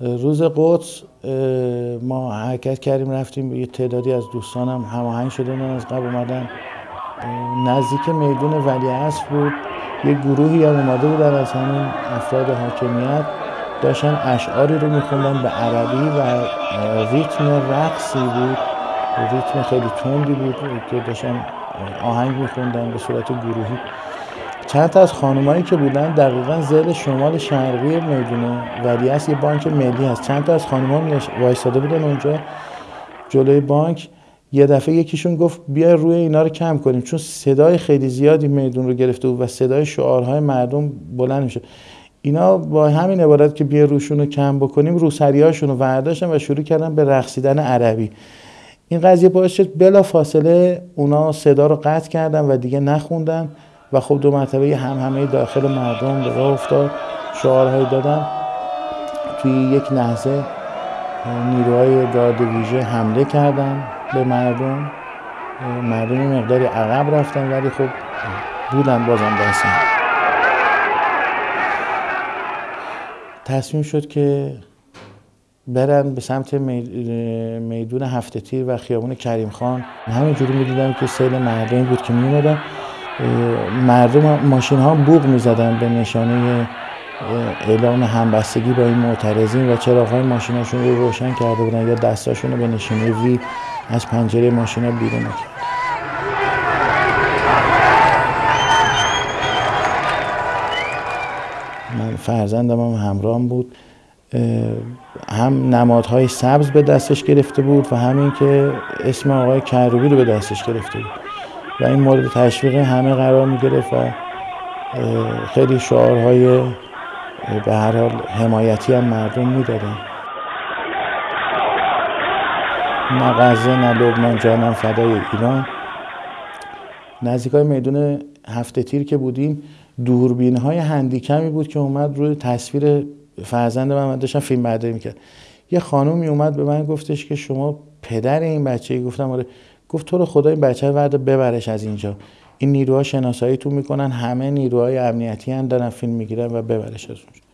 روز قدس ما حرکت کردیم رفتیم. یه تعدادی از دوستانم هماهنگ شدن از قبل اومدن. نزدیک میدون ولی بود. یه گروهی هم اومده بودن از همین افراد حاکمیت. داشتن اشعاری رو میخوندن به عربی و ریتم رقصی بود. ریتم خیلی تندی بود که داشتن آهنگ میخوندن به صورت گروهی. چند تا از خانمایی که بودن دقیقا زل شمال شرقی می‌دونه ولی یه بانک ملی هست. چند تا از خانم‌ها وایساده بودن اونجا جلوی بانک. یه دفعه یکیشون گفت بیا روی اینا رو کم کنیم چون صدای خیلی زیادی میدون رو گرفته بود و صدای شعارهای مردم بلند میشه اینا با همین عبارت که بیا روشون رو کم بکنیم روسریاشون رو ورداشتن و شروع کردن به رقصیدن عربی. این قضیه باعث شد بلا فاصله اونا صدا رو قطع کردن و دیگه نخوندن. و خب دو مرتبه هم همه داخل مردم به راه افتاد. شعارهایی دادن. توی یک لحظه نیروهای گارد ویژه حمله کردن به مردم. مردم مقداری عقب رفتن ولی خب بودن بازم دستن تصمیم شد که برن به سمت میدون هفته تیر و خیابون کریم خان. همینجوری می‌دیدم که سیل مردمی بود که میومدن مردم ماشین ها بوغ می‌زدن به نشانه اعلام همبستگی با این معترضین و چراغ های ماشیناشون رو روشن کرده بودن یا دستاشون رو به نشانه وی از پنجره ماشین ها بیرون کرد من فرزندم هم همراهم بود. هم نمادهای سبز به دستش گرفته بود و همین که اسم آقای کروبی رو به دستش گرفته بود. و این مورد تشویق همه قرار می گرفت و خیلی شعارهای به هر حال حمایتی هم مردم می‌دادن. نه غزه نه لبنان جانم فدای ایران. نزدیک های میدون هفته تیر که بودیم دوربین های هندیکمی بود که اومد روی تصویر فرزند من, من داشتم فیلم برداری می‌کرد یه خانومی اومد به من گفتش که شما پدر این بچه گفتم آره گفت تو رو خدا این بچه رو ببرش از اینجا. این نیروها شناسایی تو می‌کنن همه نیروهای امنیتی هم دارن فیلم می‌گیرن و ببرش از اونجا.